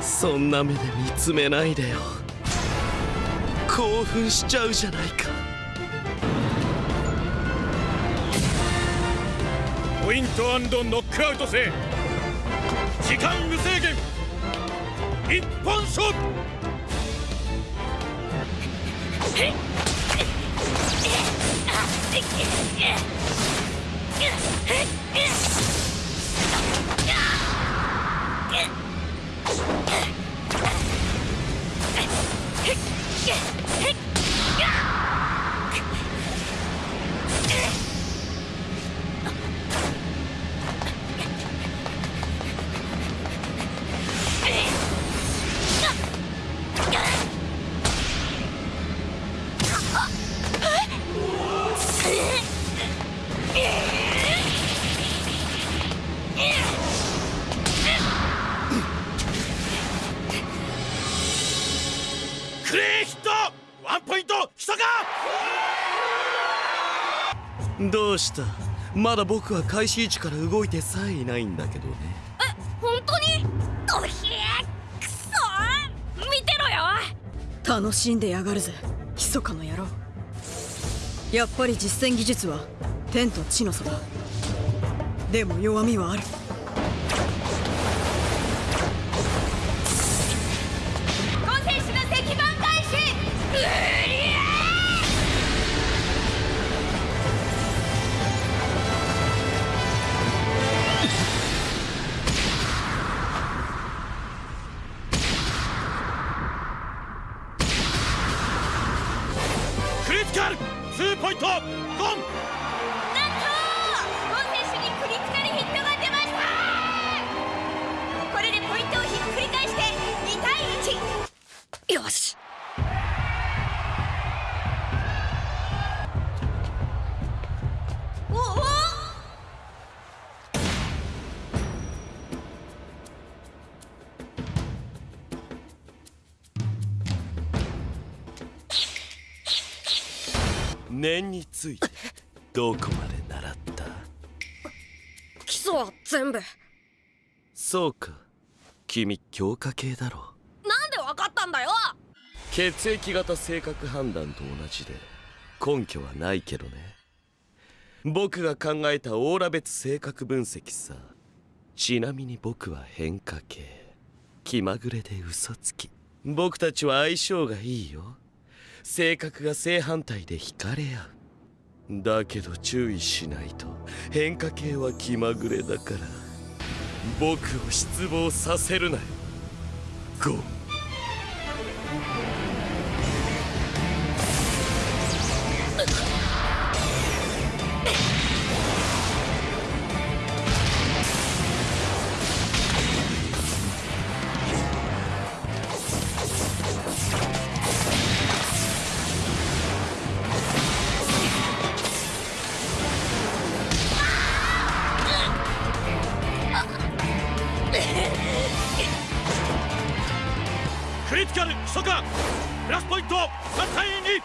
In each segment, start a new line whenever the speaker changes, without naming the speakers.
そんな目で見つめないでよ。興奮しちゃうじゃないか。
ポイントノックアウト制。時間無制限。一本勝負っクレーヒット!ワンポイント!ひとか
どうした?まだ僕は開始位置から動いてさえいないんだけどね。
え本当に?おひえくそ見てろよ!
楽しんでやがるぜ。密かの野郎。やっぱり実戦技術は天と地の差だ。でも弱みはある
カルツーポイント。ゴン。
なんとゴン選手にクリティカルヒットが出ました。これでポイントをひっくり返して2対1
よし
念についてどこまで習った？
基礎は全部。
そうか。君強化系だろ。
なんでわかったんだよ！
血液型性格判断と同じで根拠はないけどね。僕が考えたオーラ別性格分析さ。ちなみに僕は変化系。気まぐれで嘘つき。僕たちは相性がいいよ性格が正反対で惹かれ合う。だけど注意しないと変化系は気まぐれだから。僕を失望させるなよ。ゴン。
クリティカルひとかプラスポイント3対2
目にも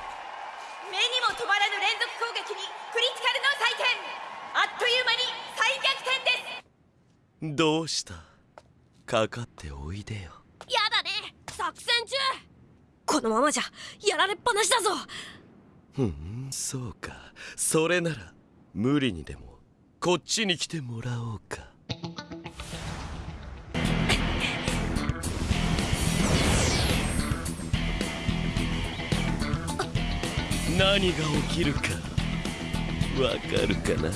止まらぬ連続攻撃にクリティカルの採点あっという間に再逆転です。
どうした？かかっておいでよ。
やだね。作戦中。
このままじゃやられっぱなしだぞ。
ふんそうか。それなら無理にでもこっちに来てもらおうか何が起きるかわかるかな？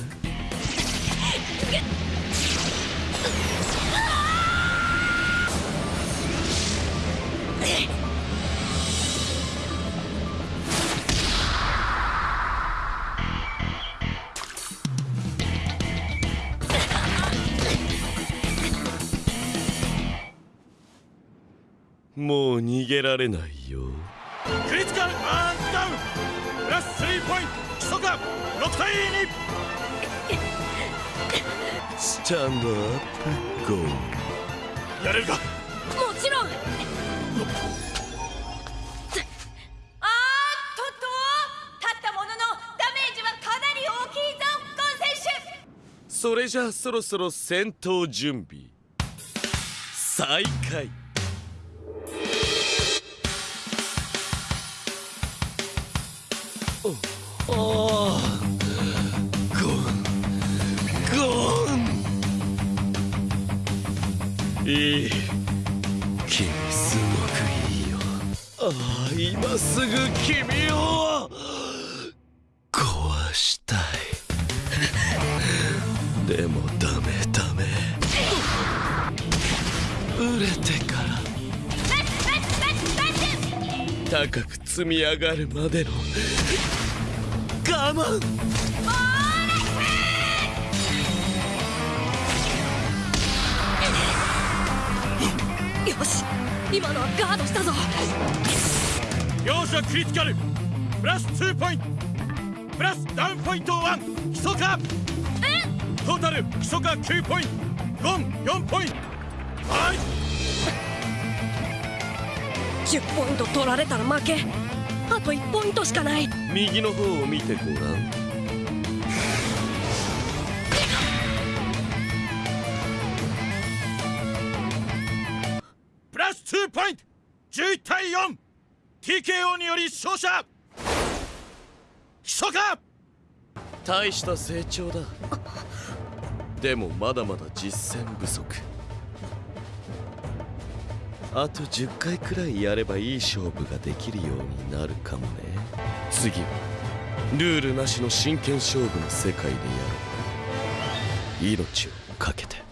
もう逃げられないよ。
クリティカルアンダウン。プラス3ポイント。基礎か6対
スタンドアップゴー。
2やれるか？
もちろん。あーっとっと立ったもののダメージはかなり大きいぞゴン選手。
それじゃあそろそろ戦闘準備。再開おおーゴン。ゴン。いい君すごくいいよああ今すぐ君を壊したいでもダメダメ売れてから高く積み上がるまでの我慢
よし今のはガードしたぞ。
両者クリティカルプラス2ポイント。プラスダウンポイント1基礎化トータル基礎化9ポイント。ゴン4ポイント。はい。
10ポイント取られたら負けあと1ポイントしかない。
右の方を見てごらん。
プラス2ポイント。11対 4TKO により勝者。基礎化
大した成長だ。でもまだまだ実践不足あと10回くらいやればいい勝負ができるようになるかもね。次はルールなしの真剣勝負の世界でやろう。命を懸けて。